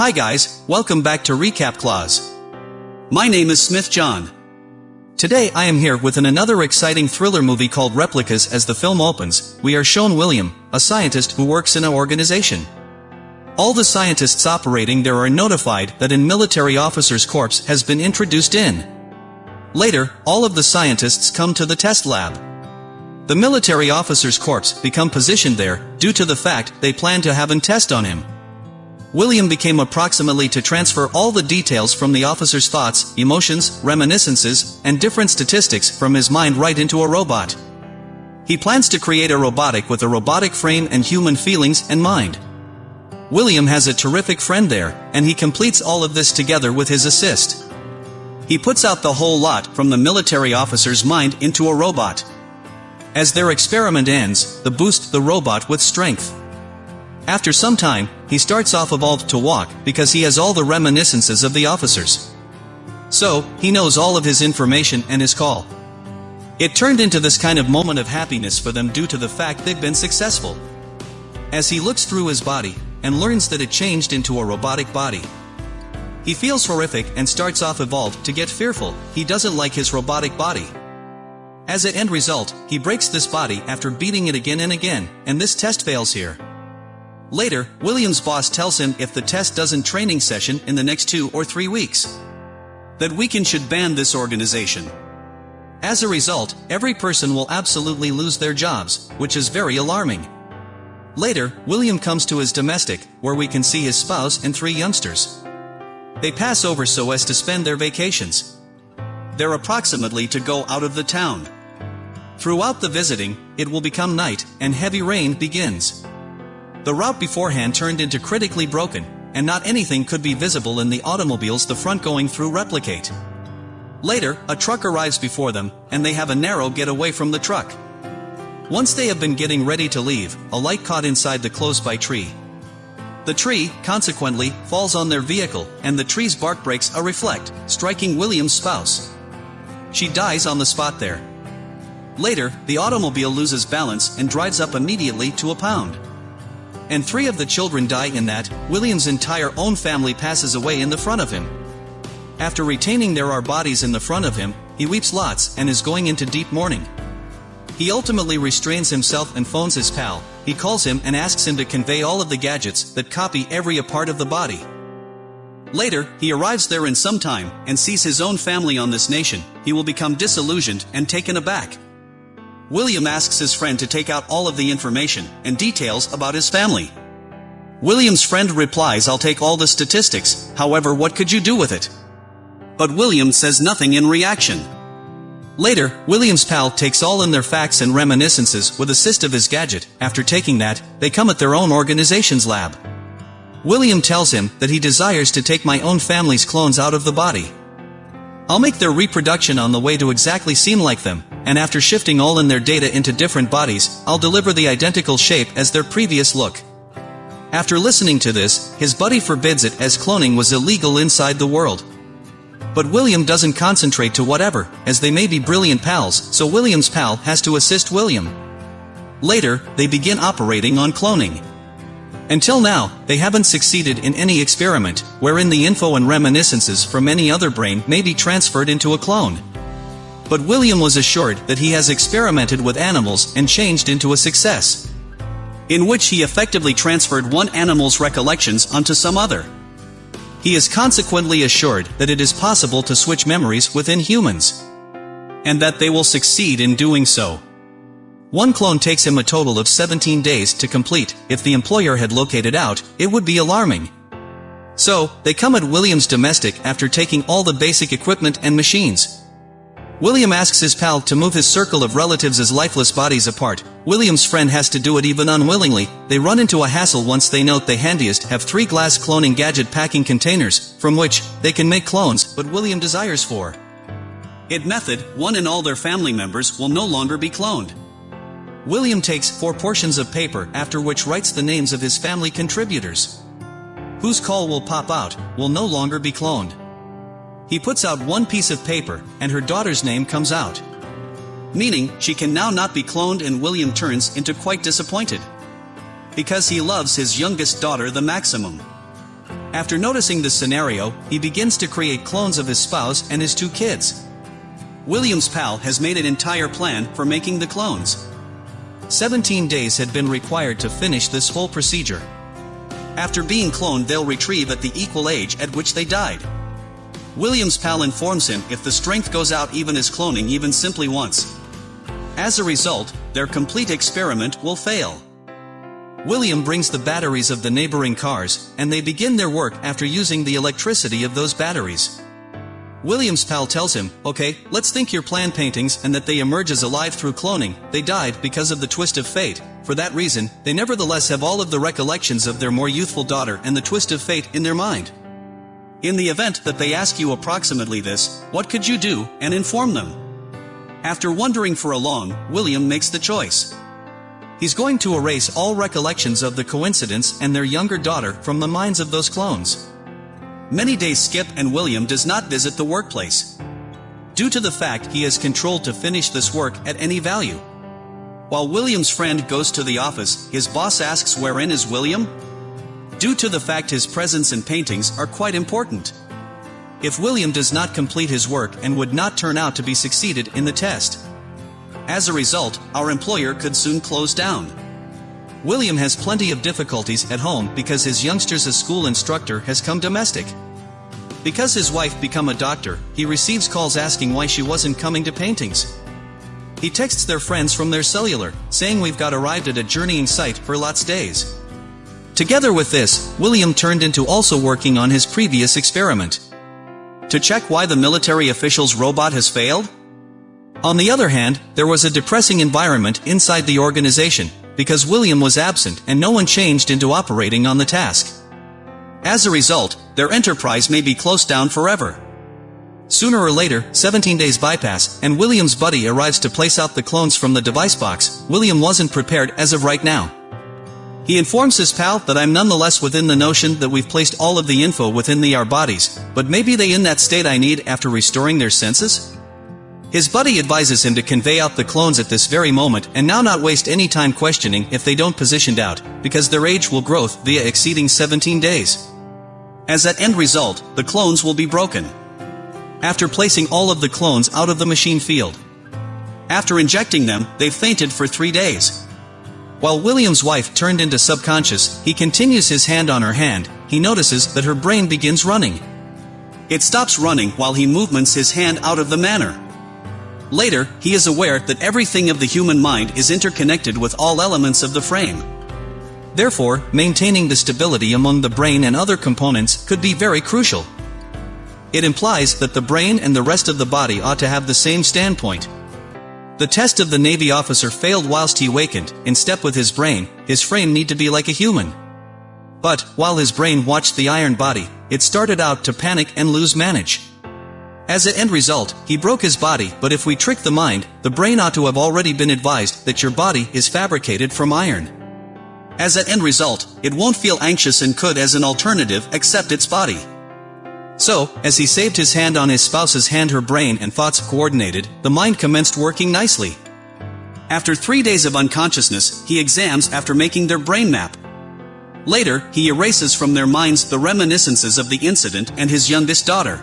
Hi guys, welcome back to Recap Clause. My name is Smith John. Today I am here with an another exciting thriller movie called Replicas as the film opens, we are shown William, a scientist who works in an organization. All the scientists operating there are notified that an military officer's corpse has been introduced in. Later, all of the scientists come to the test lab. The military officer's corpse become positioned there, due to the fact they plan to have an test on him. William became approximately to transfer all the details from the officer's thoughts, emotions, reminiscences, and different statistics from his mind right into a robot. He plans to create a robotic with a robotic frame and human feelings and mind. William has a terrific friend there, and he completes all of this together with his assist. He puts out the whole lot from the military officer's mind into a robot. As their experiment ends, the boost the robot with strength. After some time, he starts off evolved to walk because he has all the reminiscences of the officers. So, he knows all of his information and his call. It turned into this kind of moment of happiness for them due to the fact they've been successful. As he looks through his body, and learns that it changed into a robotic body. He feels horrific and starts off evolved to get fearful, he doesn't like his robotic body. As an end result, he breaks this body after beating it again and again, and this test fails here. Later, William's boss tells him if the test doesn't training session in the next two or three weeks. That weekend should ban this organization. As a result, every person will absolutely lose their jobs, which is very alarming. Later, William comes to his domestic, where we can see his spouse and three youngsters. They pass over so as to spend their vacations. They're approximately to go out of the town. Throughout the visiting, it will become night, and heavy rain begins. The route beforehand turned into critically broken, and not anything could be visible in the automobiles the front going through replicate. Later, a truck arrives before them, and they have a narrow getaway from the truck. Once they have been getting ready to leave, a light caught inside the close-by tree. The tree, consequently, falls on their vehicle, and the tree's bark breaks a reflect, striking William's spouse. She dies on the spot there. Later, the automobile loses balance and drives up immediately to a pound and three of the children die in that, William's entire own family passes away in the front of him. After retaining there are bodies in the front of him, he weeps lots and is going into deep mourning. He ultimately restrains himself and phones his pal, he calls him and asks him to convey all of the gadgets that copy every a part of the body. Later, he arrives there in some time, and sees his own family on this nation, he will become disillusioned and taken aback. William asks his friend to take out all of the information and details about his family. William's friend replies I'll take all the statistics, however what could you do with it? But William says nothing in reaction. Later, William's pal takes all in their facts and reminiscences with assist of his gadget, after taking that, they come at their own organization's lab. William tells him that he desires to take my own family's clones out of the body. I'll make their reproduction on the way to exactly seem like them, and after shifting all in their data into different bodies, I'll deliver the identical shape as their previous look. After listening to this, his buddy forbids it as cloning was illegal inside the world. But William doesn't concentrate to whatever, as they may be brilliant pals, so William's pal has to assist William. Later, they begin operating on cloning. Until now, they haven't succeeded in any experiment, wherein the info and reminiscences from any other brain may be transferred into a clone. But William was assured that he has experimented with animals and changed into a success. In which he effectively transferred one animal's recollections onto some other. He is consequently assured that it is possible to switch memories within humans. And that they will succeed in doing so. One clone takes him a total of 17 days to complete, if the employer had located out, it would be alarming. So, they come at William's domestic after taking all the basic equipment and machines. William asks his pal to move his circle of relatives' as lifeless bodies apart. William's friend has to do it even unwillingly. They run into a hassle once they note they handiest have three glass cloning gadget packing containers, from which they can make clones, but William desires for. It method, one and all their family members will no longer be cloned. William takes four portions of paper after which writes the names of his family contributors. Whose call will pop out, will no longer be cloned. He puts out one piece of paper, and her daughter's name comes out. Meaning, she can now not be cloned and William turns into quite disappointed. Because he loves his youngest daughter the maximum. After noticing this scenario, he begins to create clones of his spouse and his two kids. William's pal has made an entire plan for making the clones. 17 days had been required to finish this whole procedure. After being cloned they'll retrieve at the equal age at which they died. William's pal informs him if the strength goes out even as cloning even simply once. As a result, their complete experiment will fail. William brings the batteries of the neighboring cars, and they begin their work after using the electricity of those batteries. William's pal tells him, okay, let's think your plan paintings and that they emerge as alive through cloning, they died because of the twist of fate. For that reason, they nevertheless have all of the recollections of their more youthful daughter and the twist of fate in their mind. In the event that they ask you approximately this, what could you do, and inform them? After wondering for a long, William makes the choice. He's going to erase all recollections of the coincidence and their younger daughter from the minds of those clones. Many days skip and William does not visit the workplace. Due to the fact he is controlled to finish this work at any value. While William's friend goes to the office, his boss asks wherein is William? Due to the fact his presence and paintings are quite important. If William does not complete his work and would not turn out to be succeeded in the test. As a result, our employer could soon close down. William has plenty of difficulties at home because his youngster's school instructor has come domestic. Because his wife become a doctor, he receives calls asking why she wasn't coming to paintings. He texts their friends from their cellular, saying we've got arrived at a journeying site for lots days. Together with this, William turned into also working on his previous experiment to check why the military official's robot has failed? On the other hand, there was a depressing environment inside the organization, because William was absent and no one changed into operating on the task. As a result, their enterprise may be closed down forever. Sooner or later, 17 days bypass, and William's buddy arrives to place out the clones from the device box. William wasn't prepared as of right now. He informs his pal that I'm nonetheless within the notion that we've placed all of the info within the our bodies, but maybe they in that state I need after restoring their senses? His buddy advises him to convey out the clones at this very moment and now not waste any time questioning if they don't positioned out, because their age will growth via exceeding 17 days. As that end result, the clones will be broken. After placing all of the clones out of the machine field. After injecting them, they fainted for three days. While William's wife turned into subconscious, he continues his hand on her hand, he notices that her brain begins running. It stops running while he movements his hand out of the manner. Later, he is aware that everything of the human mind is interconnected with all elements of the frame. Therefore, maintaining the stability among the brain and other components could be very crucial. It implies that the brain and the rest of the body ought to have the same standpoint, the test of the Navy officer failed whilst he wakened, in step with his brain, his frame need to be like a human. But, while his brain watched the iron body, it started out to panic and lose manage. As an end result, he broke his body, but if we trick the mind, the brain ought to have already been advised that your body is fabricated from iron. As an end result, it won't feel anxious and could as an alternative accept its body. So, as he saved his hand on his spouse's hand her brain and thoughts coordinated, the mind commenced working nicely. After three days of unconsciousness, he exams after making their brain map. Later, he erases from their minds the reminiscences of the incident and his youngest daughter.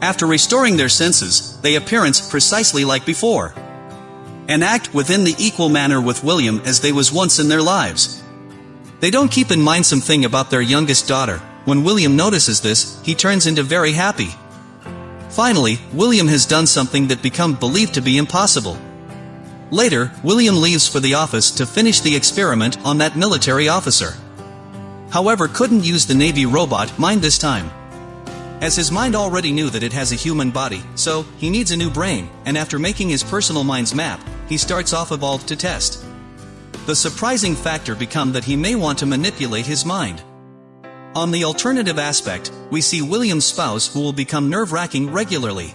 After restoring their senses, they appearance precisely like before. And act within the equal manner with William as they was once in their lives. They don't keep in mind something about their youngest daughter, when William notices this, he turns into very happy. Finally, William has done something that become believed to be impossible. Later, William leaves for the office to finish the experiment on that military officer. However couldn't use the Navy robot mind this time. As his mind already knew that it has a human body, so, he needs a new brain, and after making his personal mind's map, he starts off evolved to test. The surprising factor become that he may want to manipulate his mind. On the alternative aspect, we see William's spouse who will become nerve-wracking regularly.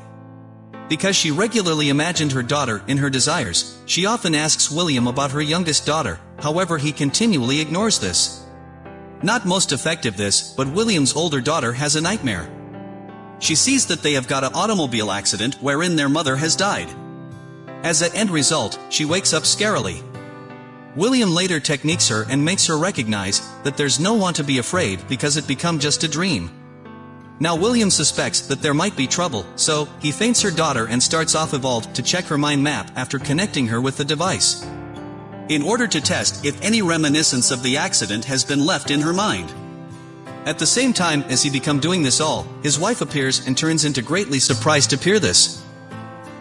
Because she regularly imagined her daughter in her desires, she often asks William about her youngest daughter, however he continually ignores this. Not most effective this, but William's older daughter has a nightmare. She sees that they have got an automobile accident wherein their mother has died. As an end result, she wakes up scarily. William later techniques her and makes her recognize that there's no one to be afraid because it become just a dream. Now William suspects that there might be trouble, so, he faints her daughter and starts off Evolved to check her mind map after connecting her with the device. In order to test if any reminiscence of the accident has been left in her mind. At the same time as he become doing this all, his wife appears and turns into greatly surprised to hear this.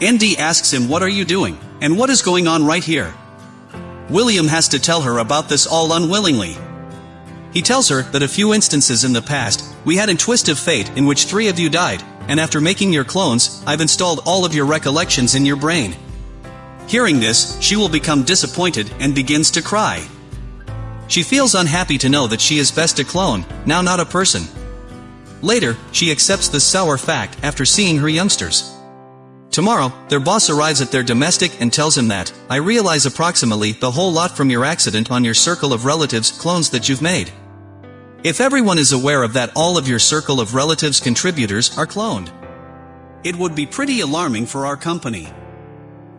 ND asks him what are you doing, and what is going on right here? William has to tell her about this all unwillingly. He tells her that a few instances in the past, we had a twist of fate in which three of you died, and after making your clones, I've installed all of your recollections in your brain. Hearing this, she will become disappointed and begins to cry. She feels unhappy to know that she is best a clone, now not a person. Later, she accepts this sour fact after seeing her youngsters. Tomorrow, their boss arrives at their domestic and tells him that, I realize approximately the whole lot from your accident on your circle of relatives clones that you've made. If everyone is aware of that all of your circle of relatives contributors are cloned. It would be pretty alarming for our company.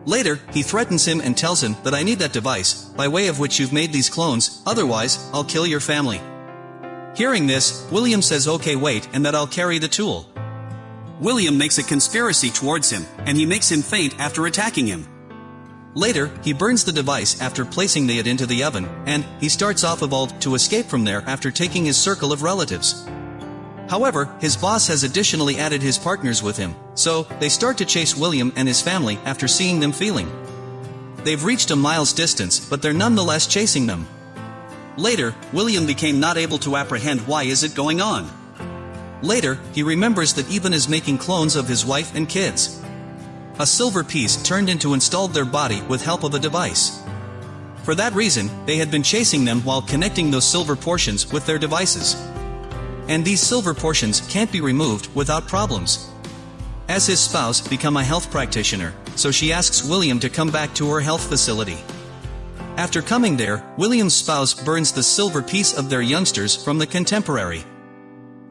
Later, he threatens him and tells him that I need that device, by way of which you've made these clones, otherwise, I'll kill your family. Hearing this, William says okay wait and that I'll carry the tool. William makes a conspiracy towards him, and he makes him faint after attacking him. Later, he burns the device after placing it into the oven, and he starts off Evolved to escape from there after taking his circle of relatives. However, his boss has additionally added his partners with him, so they start to chase William and his family after seeing them feeling. They've reached a mile's distance, but they're nonetheless chasing them. Later, William became not able to apprehend why is it going on. Later, he remembers that Evan is making clones of his wife and kids. A silver piece turned into installed their body with help of a device. For that reason, they had been chasing them while connecting those silver portions with their devices. And these silver portions can't be removed without problems. As his spouse become a health practitioner, so she asks William to come back to her health facility. After coming there, William's spouse burns the silver piece of their youngsters from the contemporary.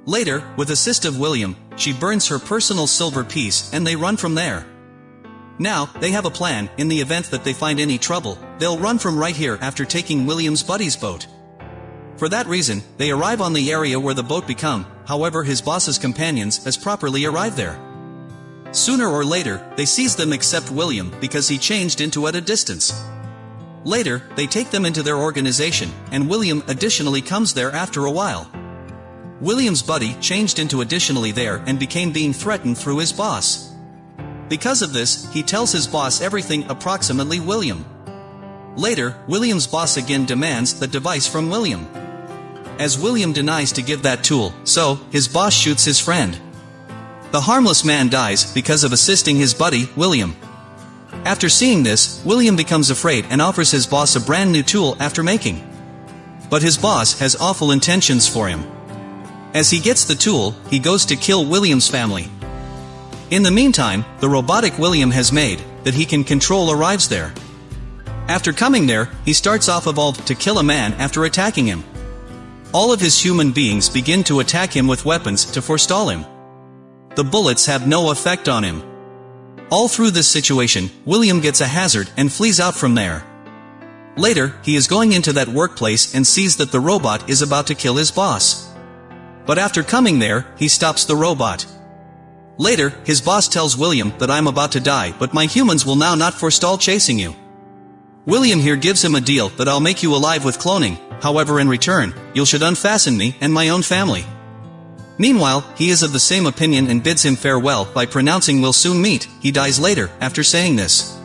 Later, with assist of William, she burns her personal silver piece and they run from there. Now, they have a plan, in the event that they find any trouble, they'll run from right here after taking William's buddy's boat. For that reason, they arrive on the area where the boat become, however his boss's companions has properly arrived there. Sooner or later, they seize them except William because he changed into at a distance. Later, they take them into their organization, and William additionally comes there after a while. William's buddy changed into additionally there and became being threatened through his boss. Because of this, he tells his boss everything approximately William. Later, William's boss again demands the device from William. As William denies to give that tool, so, his boss shoots his friend. The harmless man dies because of assisting his buddy, William. After seeing this, William becomes afraid and offers his boss a brand new tool after making. But his boss has awful intentions for him. As he gets the tool, he goes to kill William's family. In the meantime, the robotic William has made, that he can control arrives there. After coming there, he starts off evolved to kill a man after attacking him. All of his human beings begin to attack him with weapons to forestall him. The bullets have no effect on him. All through this situation, William gets a hazard and flees out from there. Later, he is going into that workplace and sees that the robot is about to kill his boss. But after coming there, he stops the robot. Later, his boss tells William that I'm about to die but my humans will now not forestall chasing you. William here gives him a deal that I'll make you alive with cloning, however in return, you should unfasten me and my own family. Meanwhile, he is of the same opinion and bids him farewell by pronouncing we'll soon meet, he dies later, after saying this.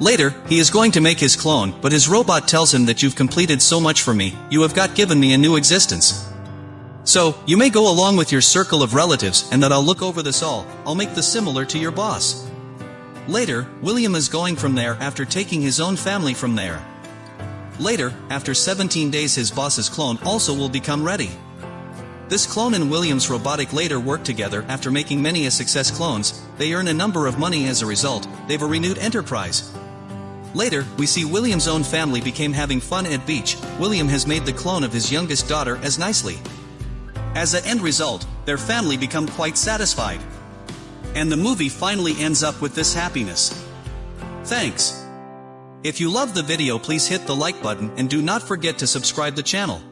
Later, he is going to make his clone, but his robot tells him that you've completed so much for me, you have got given me a new existence. So, you may go along with your circle of relatives and that I'll look over this all, I'll make this similar to your boss. Later, William is going from there after taking his own family from there. Later, after 17 days his boss's clone also will become ready. This clone and William's robotic later work together after making many a success clones, they earn a number of money as a result, they've a renewed enterprise. Later, we see William's own family became having fun at beach, William has made the clone of his youngest daughter as nicely. As an end result, their family become quite satisfied. And the movie finally ends up with this happiness. Thanks. If you love the video please hit the like button and do not forget to subscribe the channel.